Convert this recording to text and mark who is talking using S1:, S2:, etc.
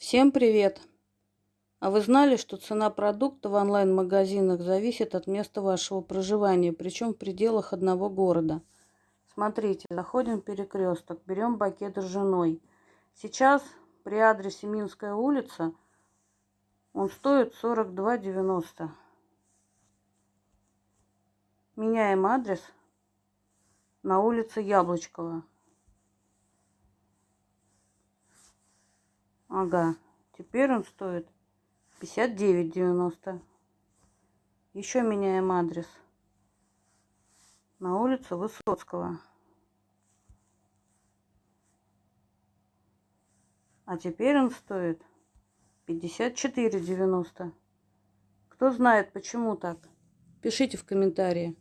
S1: Всем привет! А вы знали, что цена продукта в онлайн-магазинах зависит от места вашего проживания, причем в пределах одного города? Смотрите, заходим в перекресток, берем пакет ржаной. Сейчас при адресе Минская улица он стоит 42,90. Меняем адрес на улице Яблочкова. Ага, теперь он стоит 59,90. Еще меняем адрес. На улицу Высоцкого. А теперь он стоит 54,90. Кто знает, почему так? Пишите в комментарии.